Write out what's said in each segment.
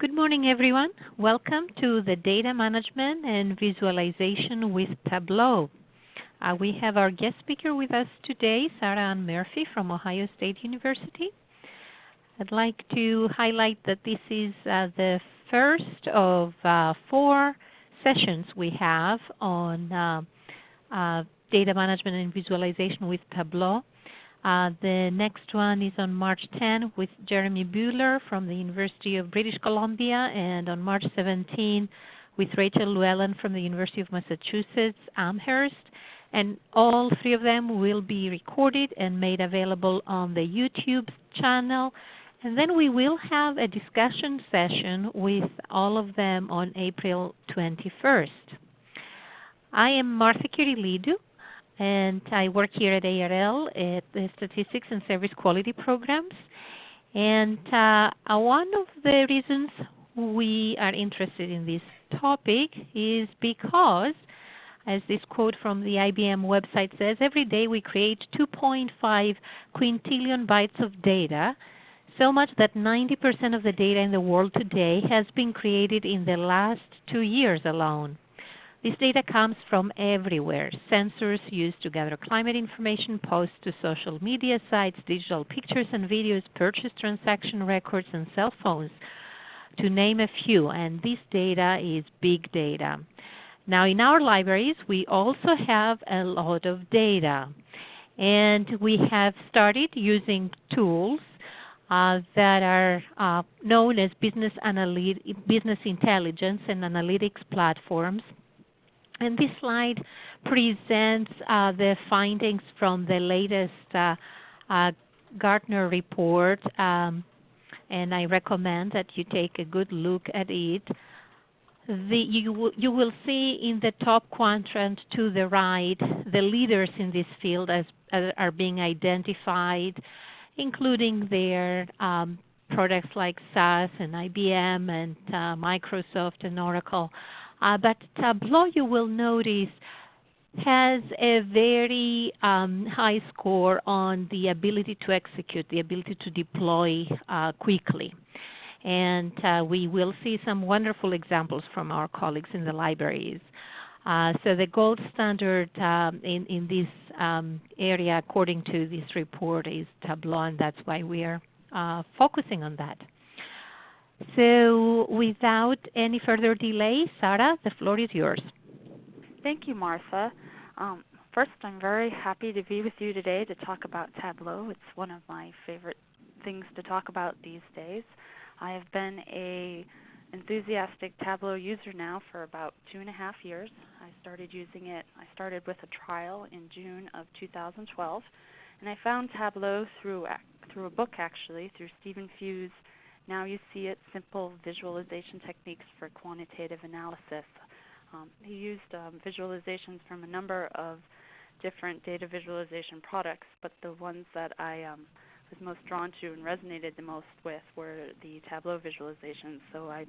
Good morning, everyone. Welcome to the Data Management and Visualization with Tableau. Uh, we have our guest speaker with us today, Sarah Anne Murphy from Ohio State University. I'd like to highlight that this is uh, the first of uh, four sessions we have on uh, uh, data management and visualization with Tableau. Uh, the next one is on March 10 with Jeremy Buhler from the University of British Columbia and on March 17 with Rachel Lewellen from the University of Massachusetts Amherst. And all three of them will be recorded and made available on the YouTube channel. And then we will have a discussion session with all of them on April 21st. I am Martha Kyrillidou and I work here at ARL at the Statistics and Service Quality Programs. And uh, one of the reasons we are interested in this topic is because, as this quote from the IBM website says, every day we create 2.5 quintillion bytes of data, so much that 90% of the data in the world today has been created in the last two years alone. This data comes from everywhere. Sensors used to gather climate information, posts to social media sites, digital pictures and videos, purchase transaction records, and cell phones, to name a few. And this data is big data. Now in our libraries we also have a lot of data. And we have started using tools uh, that are uh, known as business, business intelligence and analytics platforms and this slide presents uh, the findings from the latest uh, uh, Gartner report, um, and I recommend that you take a good look at it. The, you, you will see in the top quadrant to the right the leaders in this field as, as are being identified, including their um, products like SAS and IBM and uh, Microsoft and Oracle. Uh, but Tableau, you will notice, has a very um, high score on the ability to execute, the ability to deploy uh, quickly. And uh, we will see some wonderful examples from our colleagues in the libraries. Uh, so the gold standard um, in, in this um, area according to this report is Tableau and that's why we are uh, focusing on that. So without any further delay, Sarah, the floor is yours. Thank you, Martha. Um, first, I'm very happy to be with you today to talk about Tableau. It's one of my favorite things to talk about these days. I have been a enthusiastic Tableau user now for about two and a half years. I started using it, I started with a trial in June of 2012, and I found Tableau through, through a book actually, through Stephen Few's now you see it, simple visualization techniques for quantitative analysis. Um, he used um, visualizations from a number of different data visualization products, but the ones that I um, was most drawn to and resonated the most with were the Tableau visualizations. So I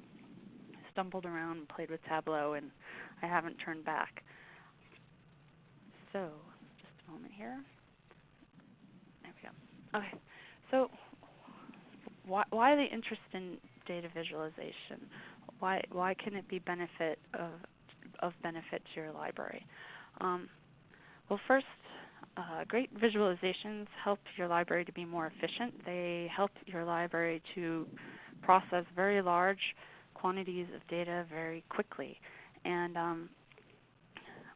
stumbled around and played with Tableau, and I haven't turned back. So, just a moment here. There we go. Okay. So why, why the interest in data visualization? Why, why can it be benefit of, of benefit to your library? Um, well, first, uh, great visualizations help your library to be more efficient. They help your library to process very large quantities of data very quickly. And um,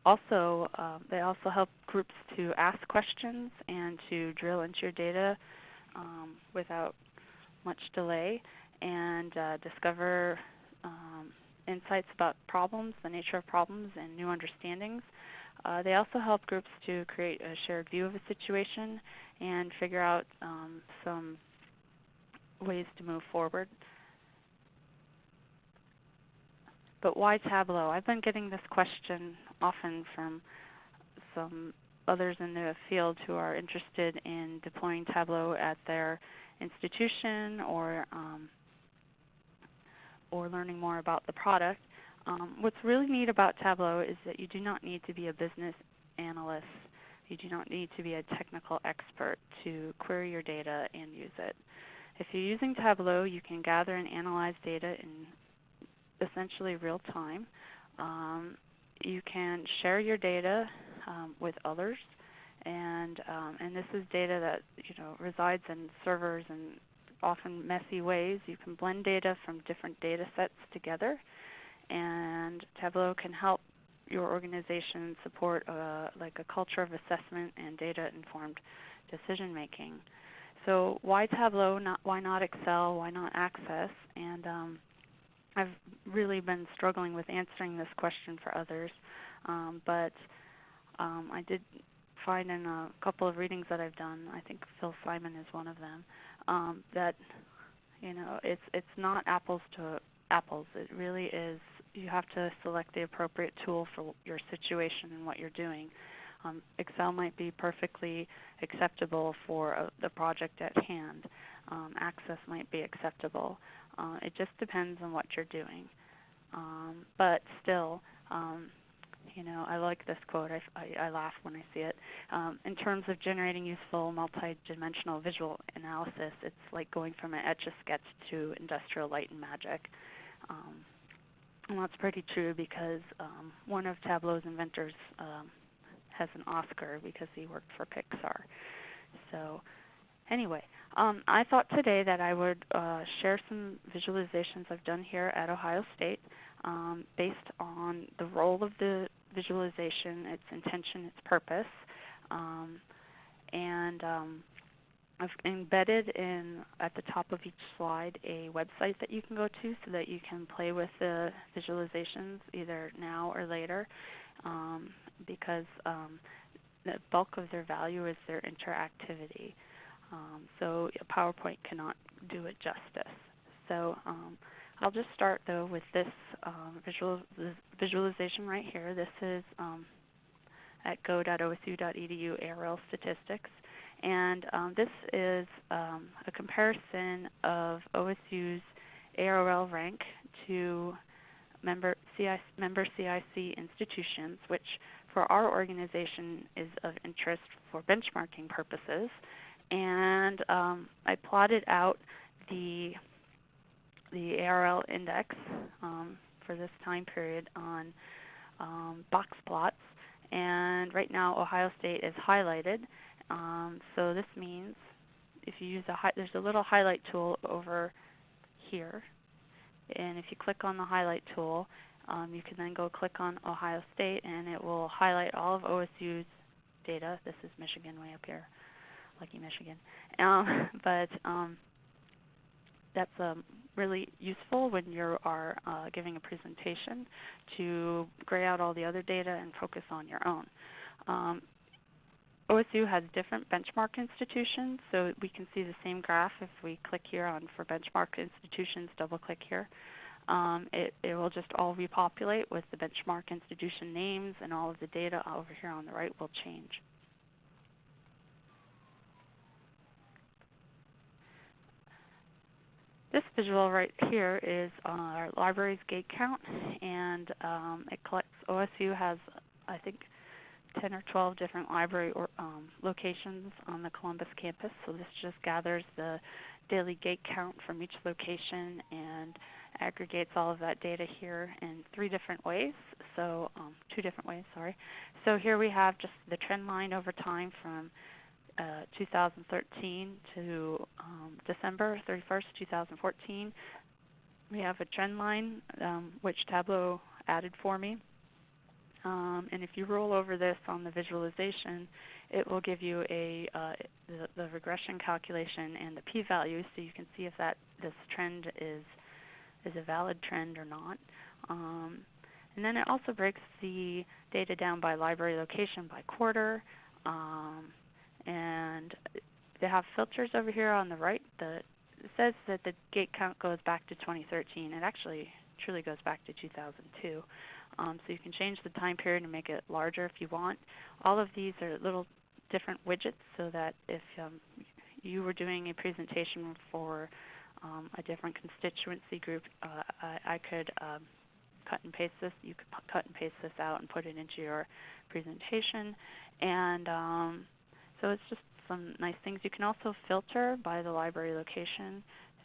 also, uh, they also help groups to ask questions and to drill into your data um, without much delay and uh, discover um, insights about problems, the nature of problems, and new understandings. Uh, they also help groups to create a shared view of a situation and figure out um, some ways to move forward. But why Tableau? I've been getting this question often from some others in the field who are interested in deploying Tableau at their institution or um, or learning more about the product. Um, what's really neat about Tableau is that you do not need to be a business analyst. You do not need to be a technical expert to query your data and use it. if you're using Tableau, you can gather and analyze data in essentially real time. Um, you can share your data um, with others, and um, and this is data that you know resides in servers in often messy ways. You can blend data from different data sets together, and Tableau can help your organization support a, like a culture of assessment and data informed decision making. So why Tableau? Not why not Excel? Why not Access? And um, I've really been struggling with answering this question for others, um, but um, I did find in a couple of readings that I've done, I think Phil Simon is one of them, um, that you know it's it's not apples to apples. It really is. You have to select the appropriate tool for your situation and what you're doing. Um, Excel might be perfectly acceptable for uh, the project at hand. Um, Access might be acceptable. Uh, it just depends on what you're doing. Um, but still, um, you know, I like this quote. I, I, I laugh when I see it. Um, in terms of generating useful multi-dimensional visual analysis, it's like going from an etch-a-sketch to industrial light and magic. Um, and that's pretty true because um, one of Tableau's inventors um, has an Oscar because he worked for Pixar. So anyway, um, I thought today that I would uh, share some visualizations I've done here at Ohio State um, based on the role of the visualization, its intention, its purpose. Um, and um, I've embedded in at the top of each slide a website that you can go to so that you can play with the visualizations either now or later um, because um, the bulk of their value is their interactivity. Um, so PowerPoint cannot do it justice. So um, I'll just start though with this um, visual, visualization right here. This is um, at go.osu.edu ARL statistics. And um, this is um, a comparison of OSU's ARL rank to member, CI, member CIC institutions, which for our organization is of interest for benchmarking purposes and um, I plotted out the the ARL index um, for this time period on um, box plots. And right now, Ohio State is highlighted. Um, so this means if you use a there's a little highlight tool over here, and if you click on the highlight tool, um, you can then go click on Ohio State, and it will highlight all of OSU's data. This is Michigan way up here lucky Michigan. Um, but um, that's um, really useful when you are uh, giving a presentation to gray out all the other data and focus on your own. Um, OSU has different benchmark institutions, so we can see the same graph if we click here on for benchmark institutions, double click here. Um, it, it, will just all repopulate with the benchmark institution names and all of the data over here on the right will change. This visual right here is our library's gate count, and um, it collects. OSU has, I think, 10 or 12 different library or, um, locations on the Columbus campus. So this just gathers the daily gate count from each location and aggregates all of that data here in three different ways. So um, two different ways, sorry. So here we have just the trend line over time from uh, 2013 to um, December 31st, 2014. We have a trend line um, which Tableau added for me. Um, and if you roll over this on the visualization, it will give you a uh, the, the, regression calculation and the p-value, so you can see if that this trend is is a valid trend or not. Um, and then it also breaks the data down by library location by quarter, um, and they have filters over here on the right that says that the gate count goes back to 2013. It actually truly goes back to 2002. Um, so you can change the time period and make it larger if you want. All of these are little different widgets so that if um, you were doing a presentation for um, a different constituency group, uh, I, I, could um, cut and paste this. You could cut and paste this out and put it into your presentation. And um, so it's just some nice things. You can also filter by the library location.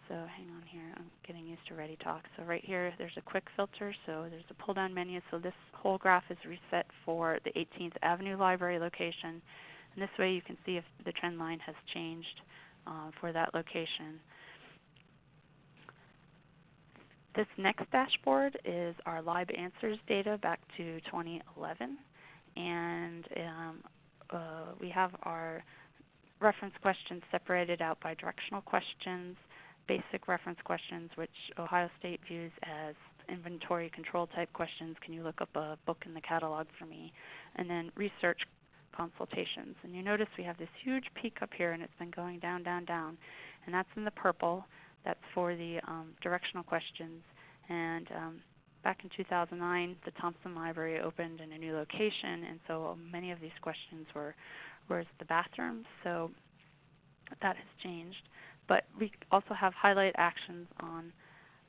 So hang on here, I'm getting used to ReadyTalk. So right here there's a quick filter, so there's a pull down menu. So this whole graph is reset for the 18th Avenue Library location. And this way you can see if the trend line has changed uh, for that location. This next dashboard is our LibAnswers data back to 2011. And um, uh, we have our reference questions separated out by directional questions, basic reference questions, which Ohio State views as inventory control type questions. Can you look up a book in the catalog for me? And then research consultations. And you notice we have this huge peak up here and it's been going down, down, down. And that's in the purple. That's for the um, directional questions. And um, back in 2009, the Thompson Library opened in a new location, and so many of these questions were, where's the bathroom? So that has changed. But we also have highlight actions on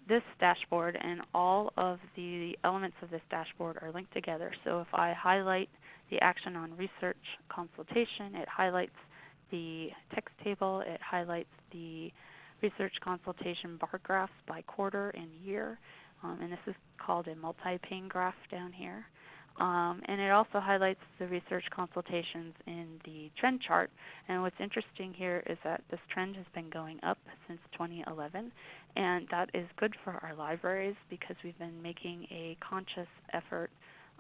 this dashboard, and all of the elements of this dashboard are linked together. So if I highlight the action on research consultation, it highlights the text table, it highlights the research consultation bar graphs by quarter and year. Um, and this is called a multi-pane graph down here. Um, and it also highlights the research consultations in the trend chart. And what's interesting here is that this trend has been going up since 2011. And that is good for our libraries because we've been making a conscious effort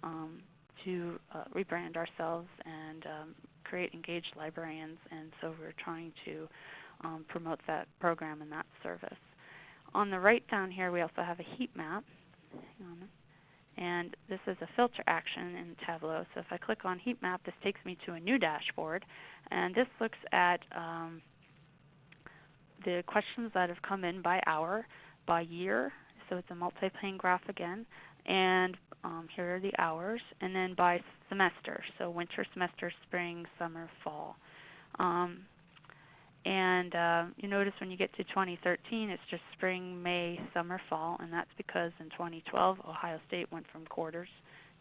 um, to uh, rebrand ourselves and um, create engaged librarians. And so we're trying to um, promote that program and that service. On the right down here we also have a heat map. And this is a filter action in Tableau. So if I click on heat map, this takes me to a new dashboard. And this looks at um, the questions that have come in by hour, by year. So it's a multi-pane graph again. And um, here are the hours. And then by semester. So winter semester, spring, summer, fall. Um, and uh, you notice when you get to 2013, it's just spring, May, summer, fall, and that's because in 2012 Ohio State went from quarters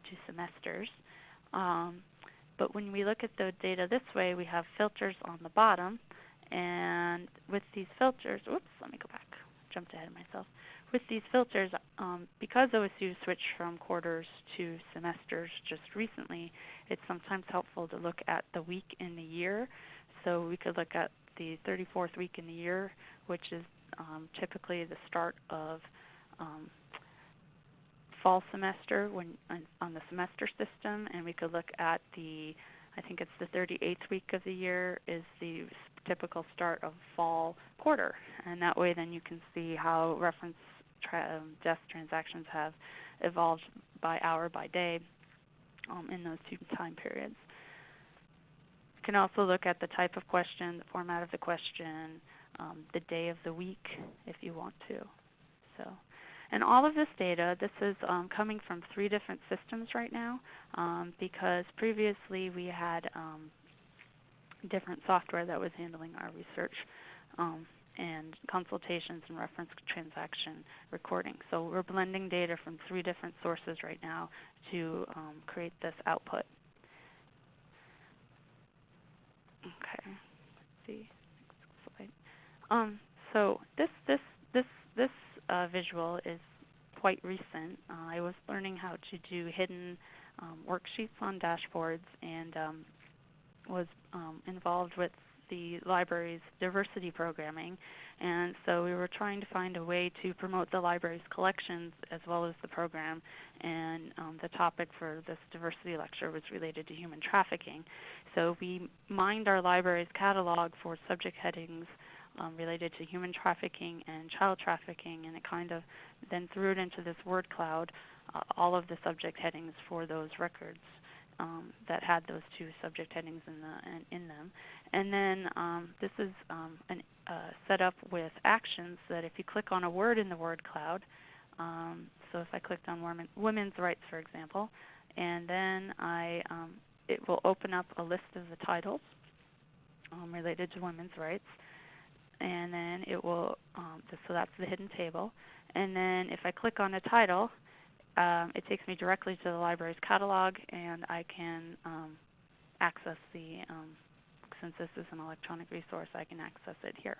to semesters. Um, but when we look at the data this way, we have filters on the bottom, and with these filters, oops, let me go back, jumped ahead of myself. With these filters, um, because OSU switched from quarters to semesters just recently, it's sometimes helpful to look at the week in the year. So we could look at the 34th week in the year, which is um, typically the start of um, fall semester when on the semester system, and we could look at the I think it's the 38th week of the year is the typical start of fall quarter, and that way then you can see how reference tra- um, desk transactions have evolved by hour by day um, in those two time periods. You can also look at the type of question, the format of the question, um, the day of the week if you want to. So, and all of this data, this is um, coming from three different systems right now um, because previously we had um, different software that was handling our research um, and consultations and reference transaction recording. So we're blending data from three different sources right now to um, create this output. Okay. Let's see. Next slide. Um, so this this this this uh, visual is quite recent. Uh, I was learning how to do hidden um, worksheets on dashboards and um, was um, involved with the library's diversity programming. And so we were trying to find a way to promote the library's collections as well as the program. And um, the topic for this diversity lecture was related to human trafficking. So we mined our library's catalog for subject headings um, related to human trafficking and child trafficking, and it kind of then threw it into this word cloud, uh, all of the subject headings for those records um, that had those two subject headings in, the, in, in them. And then um, this is um, an, uh, set up with actions that if you click on a word in the word cloud, um, so if I clicked on women, women's rights, for example, and then I, um, it will open up a list of the titles um, related to women's rights, and then it will, so that's the hidden table. And then if I click on a title, um, it takes me directly to the library's catalog, and I can um, access the um, since this is an electronic resource, I can access it here.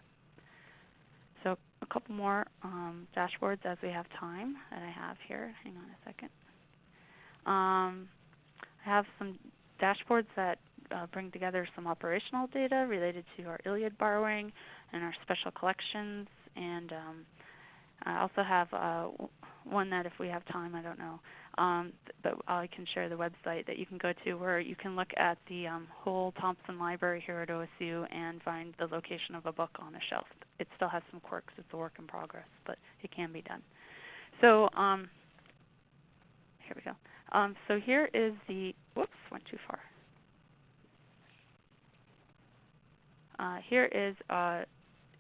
So a couple more um, dashboards as we have time that I have here. Hang on a second. Um, I have some dashboards that uh, bring together some operational data related to our ILLiad borrowing and our special collections. And um, I also have uh, one that if we have time, I don't know, um, but I can share the website that you can go to where you can look at the um, whole Thompson Library here at OSU and find the location of a book on a shelf. It still has some quirks. It's a work in progress, but it can be done. So um, here we go. Um, so here is the, whoops, went too far. Uh, here is uh,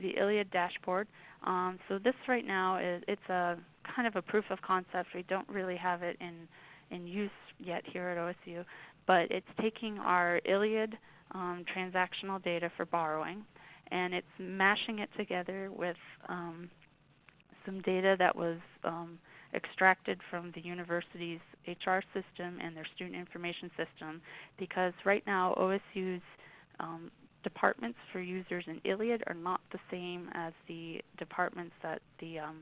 the ILLiad dashboard. Um, so this right now is it's a kind of a proof of concept. We don't really have it in in use yet here at OSU, but it's taking our ILLiad um, transactional data for borrowing, and it's mashing it together with um, some data that was um, extracted from the university's HR system and their student information system because right now OSU's um, departments for users in ILLiad are not the same as the departments that the um,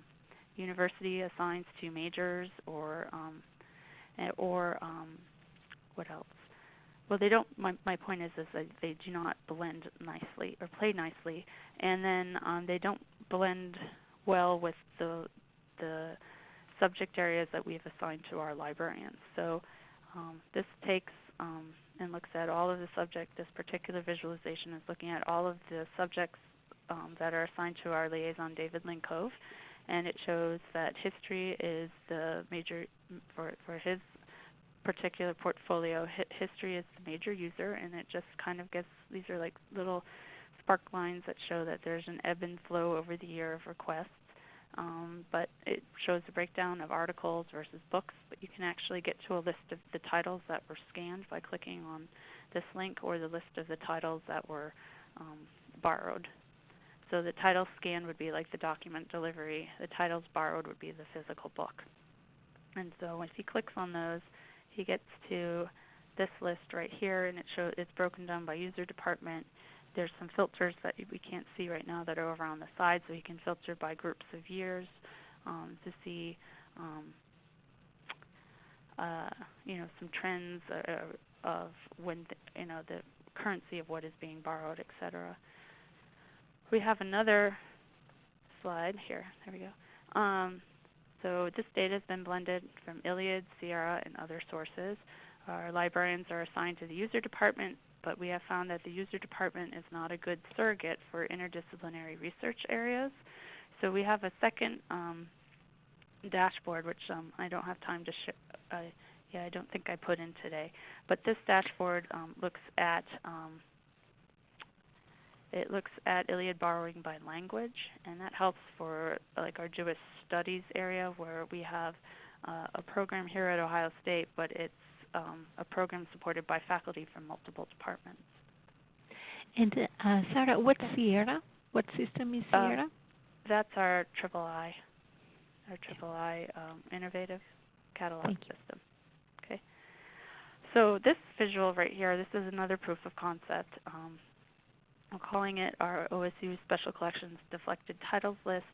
university assigns to majors or um, eh, or um, what else? Well, they don't. My, my point is, is that they do not blend nicely or play nicely, and then um, they don't blend well with the the subject areas that we've assigned to our librarians. So um, this takes um, and looks at all of the subject. This particular visualization is looking at all of the subjects um, that are assigned to our liaison, David Lincove, and it shows that history is the major for for his particular portfolio. history is the major user, and it just kind of gets these are like little spark lines that show that there's an ebb and flow over the year of requests. Um, but it shows a breakdown of articles versus books. But you can actually get to a list of the titles that were scanned by clicking on this link, or the list of the titles that were um, borrowed. So the title scan would be like the document delivery. The titles borrowed would be the physical book. And so if he clicks on those, he gets to this list right here, and it shows it's broken down by user department there's some filters that we can't see right now that are over on the side, so you can filter by groups of years um, to see um, uh, you know some trends uh, of when the, you know the currency of what is being borrowed, etc. We have another slide here. There we go. Um, so this data has been blended from ILLiad, Sierra, and other sources. Our librarians are assigned to the user department but we have found that the user department is not a good surrogate for interdisciplinary research areas. So we have a second um, dashboard, which um, I don't have time to show. Uh, yeah, I don't think I put in today. But this dashboard um, looks at um, it looks at ILLiad borrowing by language, and that helps for like our Jewish studies area, where we have uh, a program here at Ohio State, but it's um, a program supported by faculty from multiple departments. And uh, Sarah, what's Sierra? What system is uh, Sierra? Uh, that's our triple I, our triple I um, innovative catalog system. Okay. So this visual right here, this is another proof of concept. Um, I'm calling it our OSU Special Collections Deflected Titles List,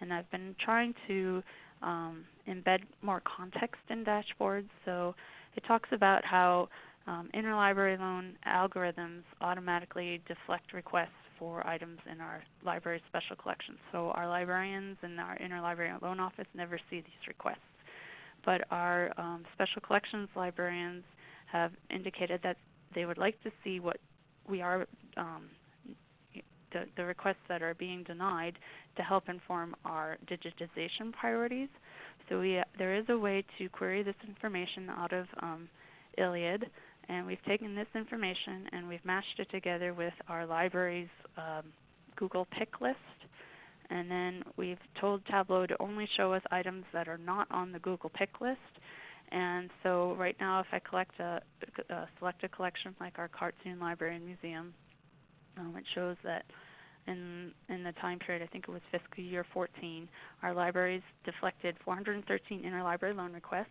and I've been trying to um, embed more context in dashboards. So it talks about how um, interlibrary loan algorithms automatically deflect requests for items in our library special collections. So our librarians and our interlibrary loan office never see these requests. But our um, special collections librarians have indicated that they would like to see what we are um, the, the, requests that are being denied to help inform our digitization priorities. So we, there is a way to query this information out of um, ILLiad, and we've taken this information and we've matched it together with our library's um, Google pick list. And then we've told Tableau to only show us items that are not on the Google pick list. And so right now if I collect a, a select a collection like our cartoon library and museum, um, it shows that in, in the time period, I think it was fiscal year 14, our libraries deflected 413 interlibrary loan requests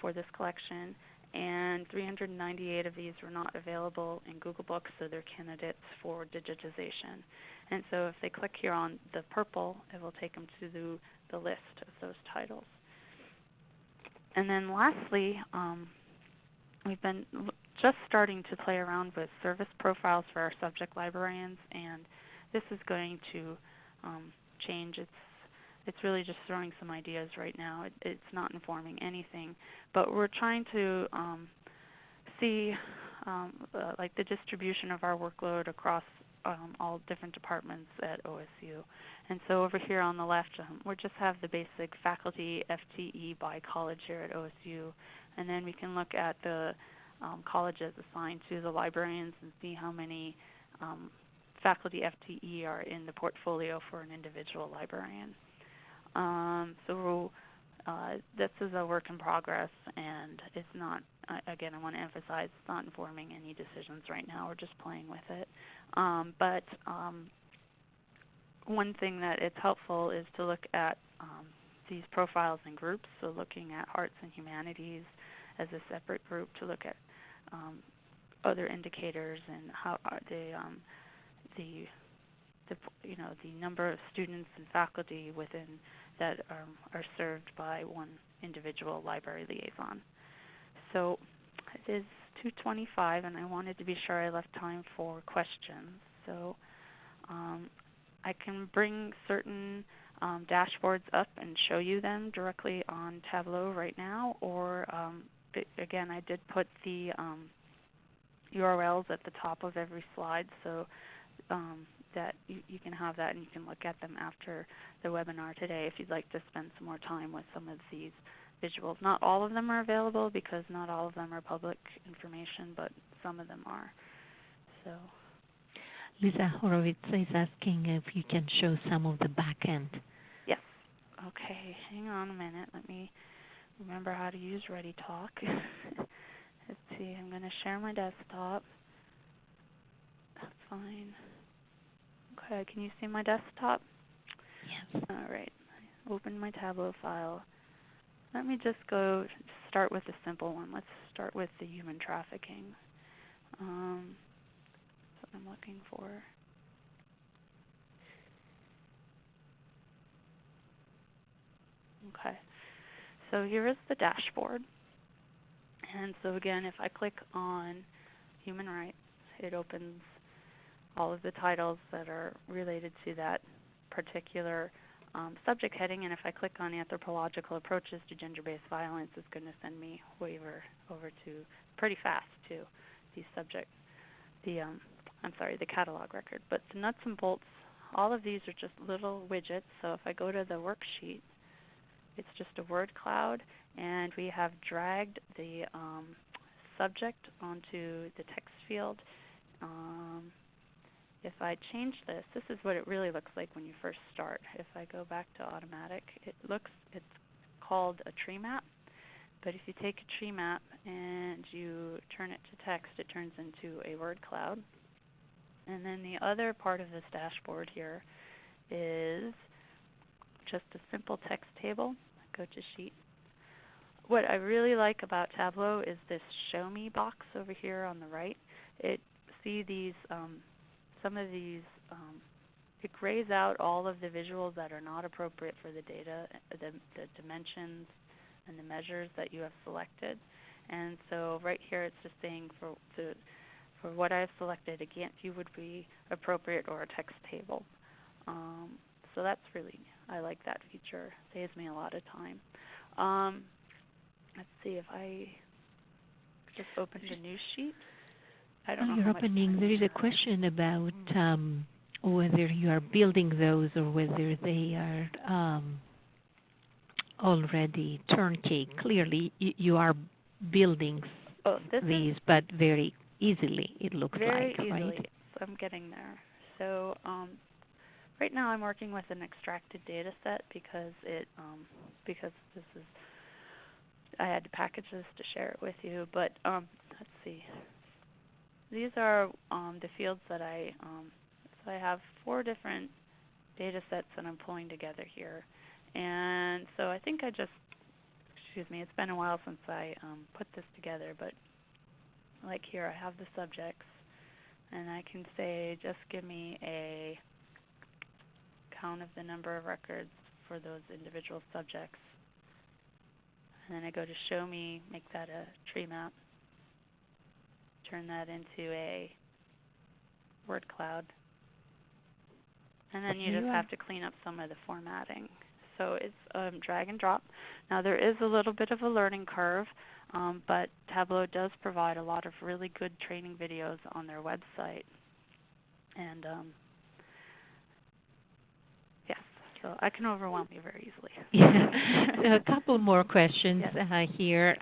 for this collection, and 398 of these were not available in Google Books, so they're candidates for digitization. And so if they click here on the purple, it will take them to the, the list of those titles. And then lastly, um, we've been just starting to play around with service profiles for our subject librarians, and this is going to um, change. It's it's really just throwing some ideas right now. It, it's not informing anything, but we're trying to um, see um, uh, like the distribution of our workload across um, all different departments at OSU. And so over here on the left, um, we just have the basic faculty FTE by college here at OSU, and then we can look at the um, colleges assigned to the librarians and see how many um, faculty FTE are in the portfolio for an individual librarian. Um, so uh, this is a work in progress, and it's not. Again, I want to emphasize it's not informing any decisions right now. We're just playing with it. Um, but um, one thing that it's helpful is to look at um, these profiles and groups. So looking at arts and humanities as a separate group to look at um, other indicators and how the um, the the you know the number of students and faculty within that um, are served by one individual library liaison. So it is 2:25, and I wanted to be sure I left time for questions. So um, I can bring certain um, dashboards up and show you them directly on Tableau right now, or um, again, I did put the URLs um, at the top of every slide, so um, that you, you, can have that and you can look at them after the webinar today if you'd like to spend some more time with some of these visuals. Not all of them are available because not all of them are public information, but some of them are. So. Lisa Horowitz is asking if you can show some of the back end. Yes. Okay, hang on a minute. Let me remember how to use ReadyTalk. Let's see, I'm going to share my desktop. That's fine. Can you see my desktop? Yes. All right. Open my Tableau file. Let me just go start with a simple one. Let's start with the human trafficking. Um, that's what I'm looking for. Okay. So here is the dashboard. And so again, if I click on human rights, it opens all of the titles that are related to that particular um, subject heading. And if I click on anthropological approaches to gender-based violence, it's going to send me waiver over to pretty fast to the subject, the um, I'm sorry, the catalog record. But the nuts and bolts, all of these are just little widgets. So if I go to the worksheet, it's just a word cloud, and we have dragged the um, subject onto the text field. Um, if I change this, this is what it really looks like when you first start. If I go back to automatic, it looks it's called a tree map. But if you take a tree map and you turn it to text, it turns into a word cloud. And then the other part of this dashboard here is just a simple text table. Go to sheet. What I really like about Tableau is this show me box over here on the right. It see these um, some of these, um, it grays out all of the visuals that are not appropriate for the data, the, the dimensions and the measures that you have selected. And so right here it's just saying for, to, for what I've selected, a Gantt view would be appropriate or a text table. Um, so that's really, I like that feature. Saves me a lot of time. Um, let's see if I just opened a new sheet. I don't know you're opening, there is a question about um, whether you are building those or whether they are um, already turnkey. Clearly, you, you are building oh, these, but very easily, it looks very like, easily. right? I'm getting there. So um, right now I'm working with an extracted data set because it um, because this is I had to package this to share it with you. But um, let's see. These are um, the fields that I, um, so I have four different data sets that I'm pulling together here. And so I think I just excuse me, it's been a while since I um, put this together, but like here I have the subjects and I can say just give me a count of the number of records for those individual subjects. And then I go to show me, make that a tree map, turn that into a word cloud. And then you just have to clean up some of the formatting. So it's um, drag and drop. Now there is a little bit of a learning curve. Um, but Tableau does provide a lot of really good training videos on their website. And um, yes, so I can overwhelm you very easily. Yeah. a couple more questions yes. uh, here.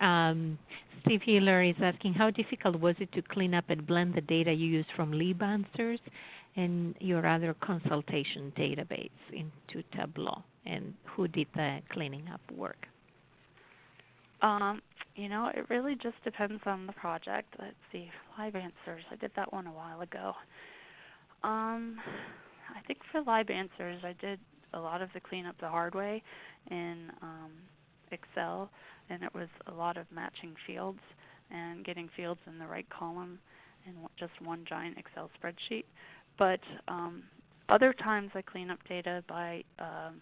Steve Hiller is asking, how difficult was it to clean up and blend the data you used from LibAnswers and your other consultation database into Tableau? And who did the cleaning up work? Um, you know, it really just depends on the project. Let's see, LibAnswers. I did that one a while ago. Um, I think for LibAnswers, I did a lot of the cleanup the hard way in um, Excel, and it was a lot of matching fields and getting fields in the right column in just one giant Excel spreadsheet. But um, other times I clean up data by um,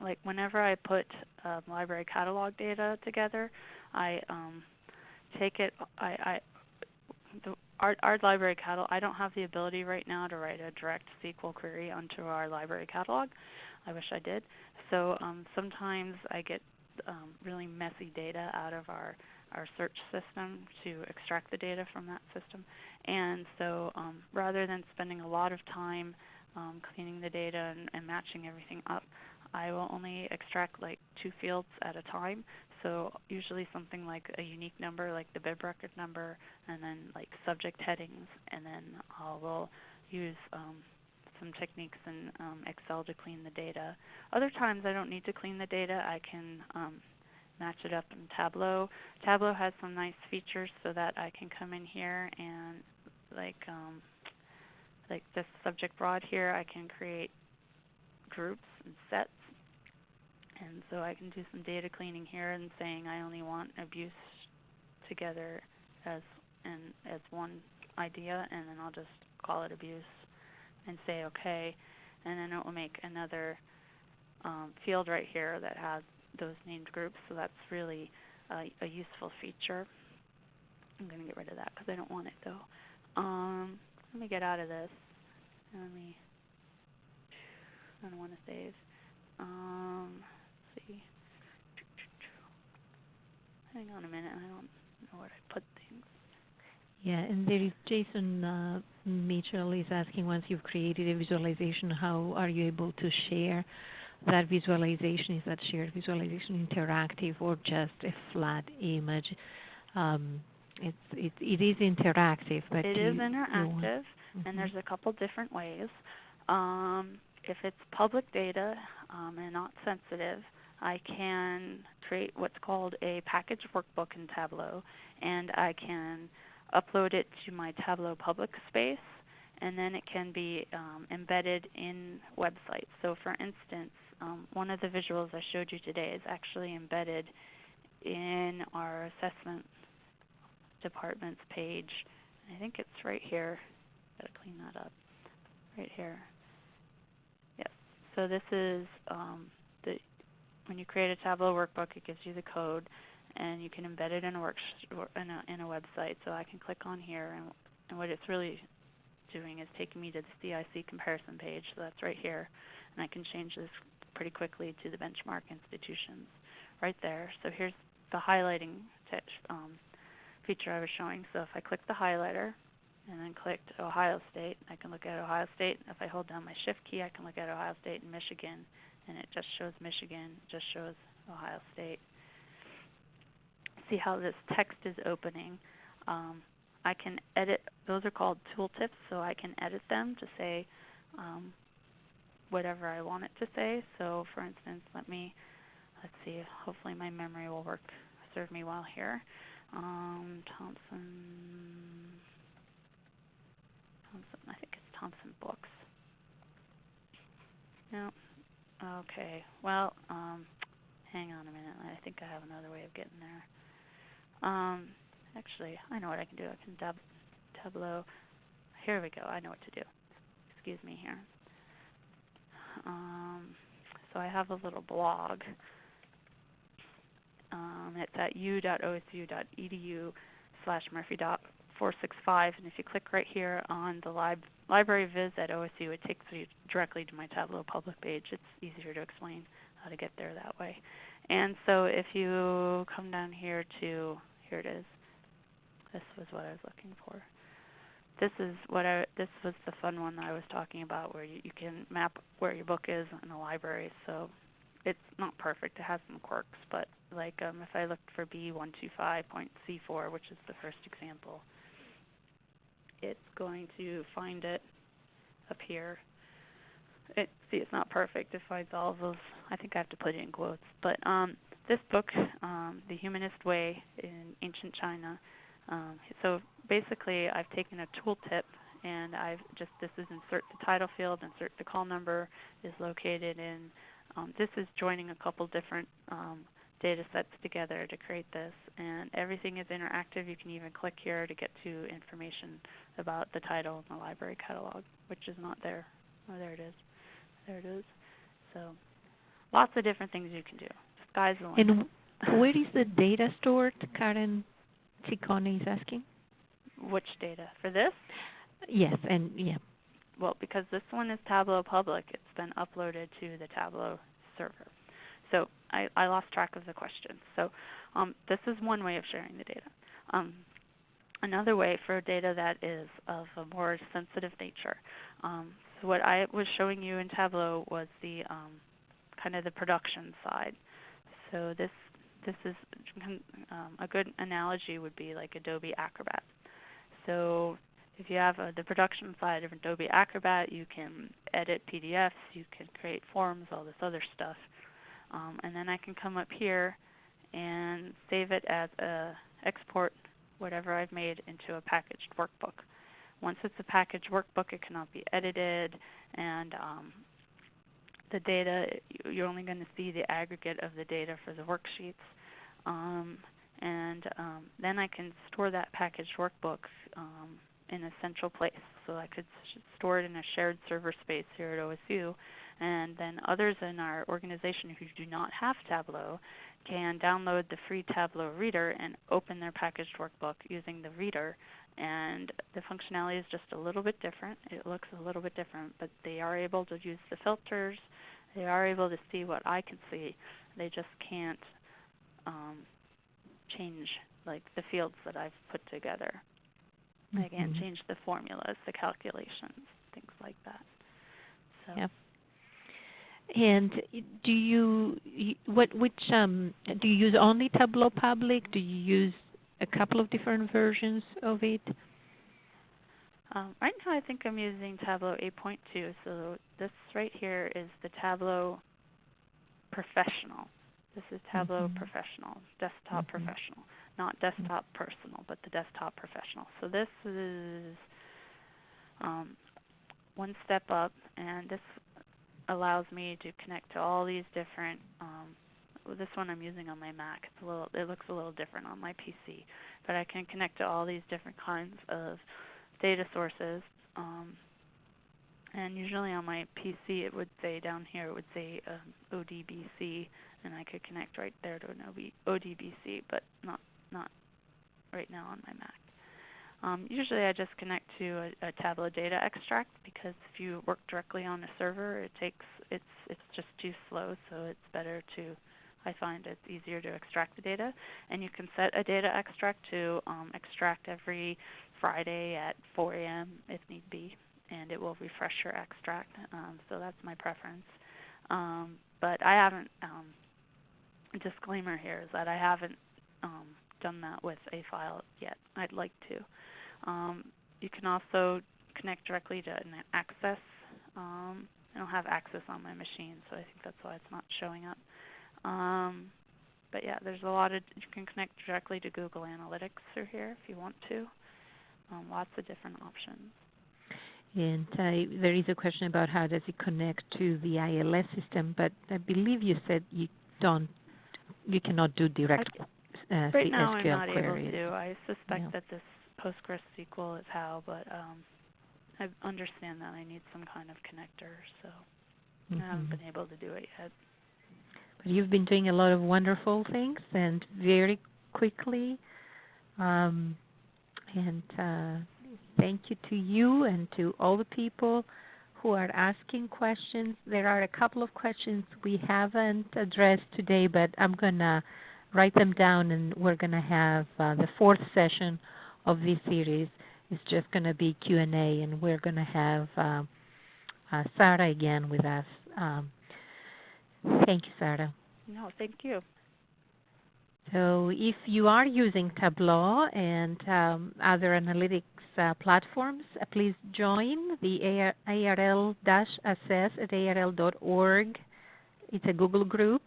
like whenever I put um, library catalog data together, I um, take it. I, I the, our, our library catalog. I don't have the ability right now to write a direct SQL query onto our library catalog. I wish I did. So um, sometimes I get um, really messy data out of our our search system to extract the data from that system. And so um, rather than spending a lot of time um, cleaning the data and, and matching everything up, I will only extract like two fields at a time. So usually something like a unique number, like the bib record number, and then like subject headings, and then I will use um, some techniques in um, Excel to clean the data. Other times I don't need to clean the data. I can um, match it up in Tableau. Tableau has some nice features so that I can come in here and like um, like this subject broad here, I can create groups and sets and so I can do some data cleaning here and saying I only want abuse together as and as one idea, and then I'll just call it abuse and say OK, and then it will make another um, field right here that has those named groups. So that's really a, a useful feature. I'm going to get rid of that because I don't want it though. Um, let me get out of this. Let me. I don't want to save. Um, see. Hang on a minute. I don't know where I put. Yeah, and there is Jason uh, Mitchell is asking once you've created a visualization, how are you able to share that visualization? Is that shared visualization interactive or just a flat image? Um, it's, it, it is interactive, but it is interactive, mm-hmm. and there's a couple different ways. Um, if it's public data um, and not sensitive, I can create what's called a package workbook in Tableau, and I can upload it to my Tableau public space, and then it can be um, embedded in websites. So for instance, um, one of the visuals I showed you today is actually embedded in our assessment department's page. I think it's right here. Gotta clean that up. Right here. Yes. So this is um, the when you create a Tableau workbook, it gives you the code, and you can embed it in a, work in a, in a website. So I can click on here, and, and what it's really doing is taking me to the CIC comparison page. So that's right here, and I can change this pretty quickly to the benchmark institutions right there. So here's the highlighting um, feature I was showing. So if I click the highlighter and then clicked Ohio State, I can look at Ohio State. If I hold down my Shift key, I can look at Ohio State and Michigan and it just shows Michigan, just shows Ohio State. See how this text is opening. Um, I can edit, those are called tooltips, so I can edit them to say um, whatever I want it to say. So for instance, let me, let's see, hopefully my memory will work, serve me well here. Um, Thompson, Thompson, I think it's Thompson Books. No, Okay. Well, um, hang on a minute. I think think I have another way of getting there. Um, actually, I know what I can do. I can tab Tableau. Here we go. I know what to do. Excuse me here. Um, so I have a little blog. Um, it's at u.osu.edu slash murphy.465. And if you click right here on the lib library viz at OSU, it takes you directly to my Tableau public page. It's easier to explain how to get there that way. And so if you come down here to, here it is. This was what I was looking for. This is what I, this was the fun one that I was talking about where you, you can map where your book is in a library. So it's not perfect. It has some quirks, but like um, if I looked for B125.C4, which is the first example, it's going to find it up here. It, see, it's not perfect. It finds all of those. I think I have to put it in quotes. But um, this book, um, The Humanist Way in Ancient China, um, so basically I've taken a tooltip and I've just, this is insert the title field, insert the call number is located in, um, this is joining a couple different um, data sets together to create this. And everything is interactive. You can even click here to get to information about the title in the library catalog, which is not there. Oh, there it is. There it is. So lots of different things you can do. Sky's the limit. And where is the data stored, Karen Ciccone is asking? Which data? For this? Yes, and yeah. Well, because this one is Tableau Public, it's been uploaded to the Tableau server. So I, I lost track of the question. So um, this is one way of sharing the data. Um, another way for data that is of a more sensitive nature. Um, so what I was showing you in Tableau was the um, kind of the production side. So this this is um, a good analogy would be like Adobe Acrobat. So if you have uh, the production side of Adobe Acrobat, you can edit PDFs, you can create forms, all this other stuff. Um, and then I can come up here and save it as a export whatever I've made into a packaged workbook. Once it's a packaged workbook, it cannot be edited, and um, the data, you're only going to see the aggregate of the data for the worksheets. Um, and um, then I can store that packaged workbook um, in a central place. So I could store it in a shared server space here at OSU, and then others in our organization who do not have Tableau can download the free Tableau Reader and open their packaged workbook using the reader. And the functionality is just a little bit different. It looks a little bit different, but they are able to use the filters. They are able to see what I can see. They just can't um, change like the fields that I've put together. Mm-hmm. They can't change the formulas, the calculations, things like that. So. Yep. And do you what which um, do you use only Tableau Public? Do you use a couple of different versions of it? Um, right now, I think I'm using Tableau 8.2. So this right here is the Tableau Professional. This is Tableau mm-hmm. Professional, Desktop mm-hmm. Professional, not Desktop Personal, but the Desktop Professional. So this is um, one step up, and this allows me to connect to all these different. Um, this one I'm using on my Mac. It's a little. It looks a little different on my PC, but I can connect to all these different kinds of data sources. Um, and usually on my PC, it would say down here, it would say um, ODBC, and I could connect right there to an ODBC, but not not right now on my Mac. Um, usually I just connect to a, a, Tableau data extract because if you work directly on a server, it takes it's it's just too slow. So it's better to I find it's easier to extract the data, and you can set a data extract to um, extract every Friday at 4 a.m. if need be, and it will refresh your extract. Um, so that's my preference. Um, but I haven't. Um, disclaimer here is that I haven't um, done that with a file yet. I'd like to. Um, you can also connect directly to an Access. Um, I don't have Access on my machine, so I think that's why it's not showing up. Um, but yeah, there's a lot of, you can connect directly to Google Analytics through here if you want to. Um, lots of different options. And uh, there is a question about how does it connect to the ILS system, but I believe you said you don't you cannot do direct uh, right now SQL I'm not queries. able to. I suspect that this PostgreSQL is how, but um, I understand that I need some kind of connector, so mm-hmm. I haven't mm-hmm. been able to do it yet. But you've been doing a lot of wonderful things and very quickly. Um, and uh, thank you to you and to all the people who are asking questions. There are a couple of questions we haven't addressed today, but I'm going to write them down and we're going to have uh, the fourth session of this series is just going to be Q&A and we're going to have uh, uh, Sarah again with us. Um, thank you, Sarah. No, thank you. So if you are using Tableau and um, other analytics uh, platforms, uh, please join the ARL-assess at arl.org. It's a Google group.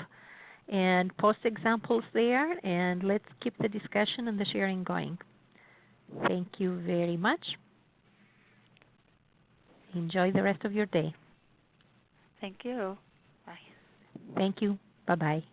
And post examples there, and let's keep the discussion and the sharing going. Thank you very much. Enjoy the rest of your day. Thank you. Thank you. Bye-bye.